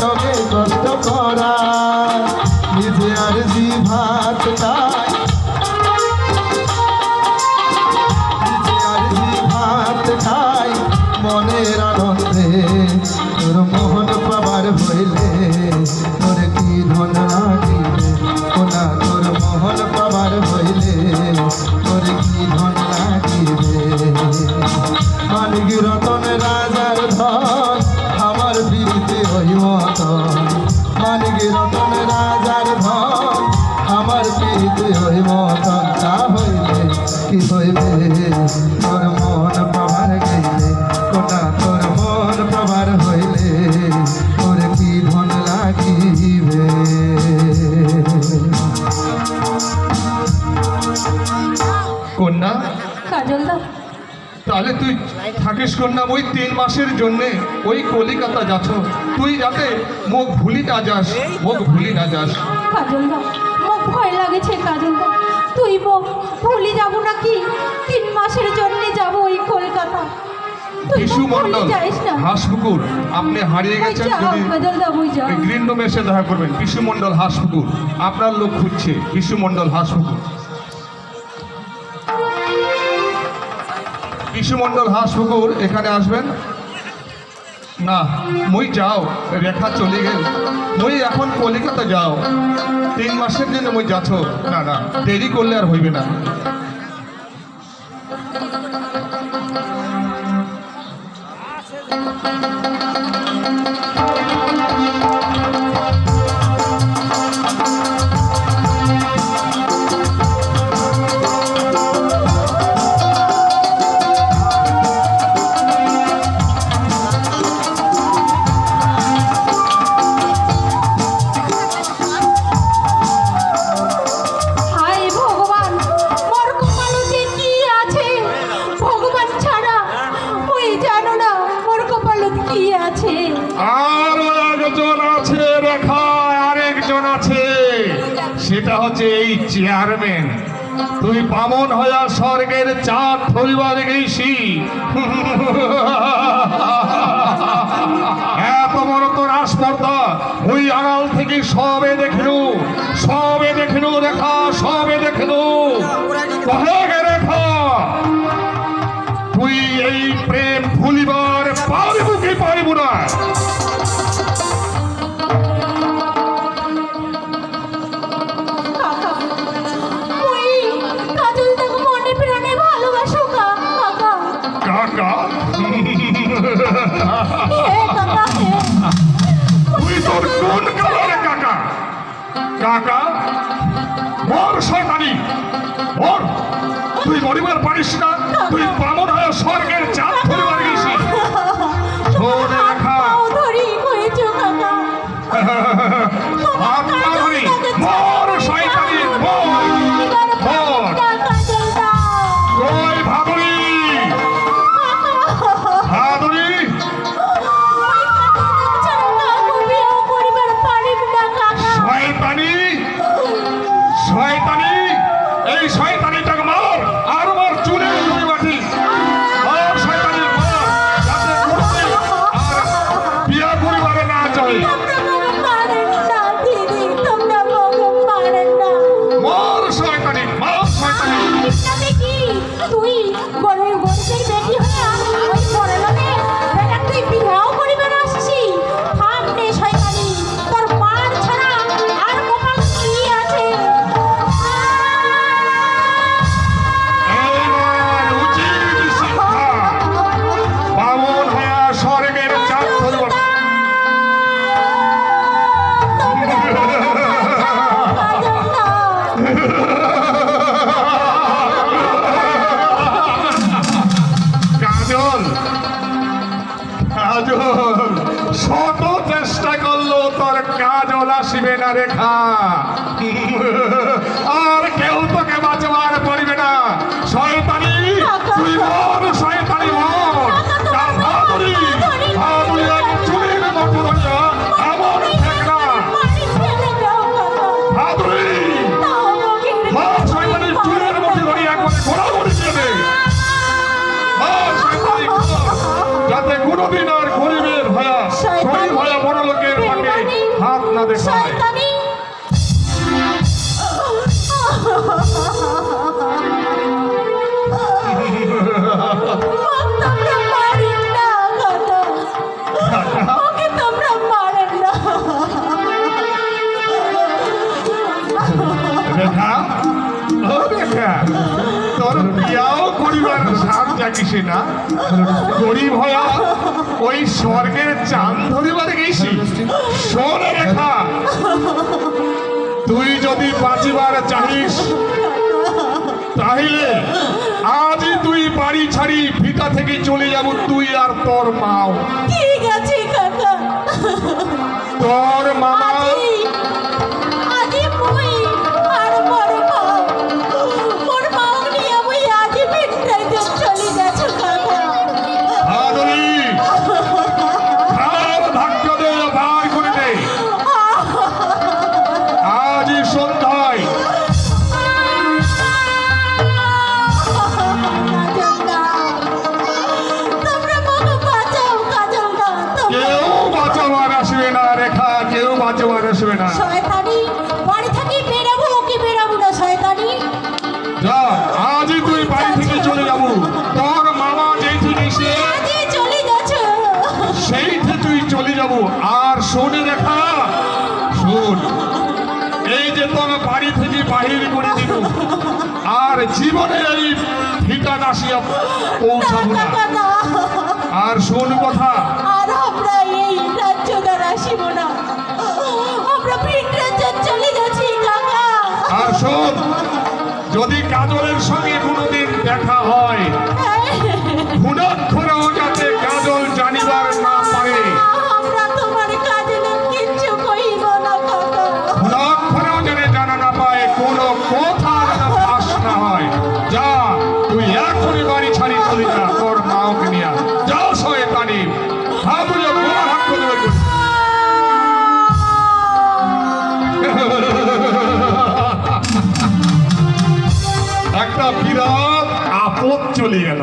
তবে কষ্ট করা, নিজে আর জি ভাত খাই নিজে আর জি ভাত খায় মনের আনন্দে তাহলে তুই থাকিস কন্যা ওই তিন মাসের জন্যে ওই কলিকাতা যাচ্ছ। তুই যাতে মুখ ভুলি না যাস মুখ ভুলি না যাস। ভয় লাগেছে কাজল তুই ভুলে যাব নাকি? তিন মাসের জন্য যাব ওই কলকাতা। মন্ডল হাঁসপুকুর আপনি হারিয়ে ওই গেছেন যদি ওই যাও ওই গ্রিন রুমে এসে দেখা করবেন। বিশু মন্ডল হাঁসপুকুর আপনার লোক খুঁজছে। বিশু মন্ডল হাঁসপুকুর। বিশু মন্ডল হাঁসপুকুর এখানে আসবেন? না, মুই যাও, রেখা চলে গেল। মুই এখন কলিকাতা যাও। তিন মাসের জন্য মুই যাচ্ছ। না না, দেরি করলে আর হইবে না। সেটা হচ্ছে এই চেয়ারম্যান তুই বামন হইয়া স্বর্গের চাঁদ পরিবার গেছি এত বড় তোর আসপর্দা ওই আড়াল থেকে সবে দেখিনু সবে দেখিনু রেখা সবে দেখিনু। রেখা তুই এই প্রেম কাকা বর শয়তানি। বর তুই গরিবের পারিস না রেখা করিবার সাপ জাগিসে না। গরিব হয়া ওই স্বর্গের চাঁদ ধরিবার গেছি শোন রেখা তুই যদি বাঁচিবার চাহিস তাহলে আজই তুই বাড়ি ছাড়ি ভিটা থেকে চলে যাব তুই আর তোর মাও। ঠিক আছে কাকা। তোর মামা আসবে না রেখা কেউ বাঁচাবার আসবে না। শয়তানি বাড়ি থেকে বেরাবো কি বেরাবো না শয়তানি। যা আজই তুই বাড়ি থেকে চলে। যাব। তোর মামা যেই থেকে সে আজি চলে যাচ্ছ। সেইতে তুই চলে যাব। আর শোনে রেখা শোন এই যে তোর বাড়ি থেকে বাহির করে দিল আর জীবনে এই ঠিকান আসিয়া পৌঁছাবো না। আর শোন কথা যদি কাজলের সঙ্গে কোনোদিন দেখা হয়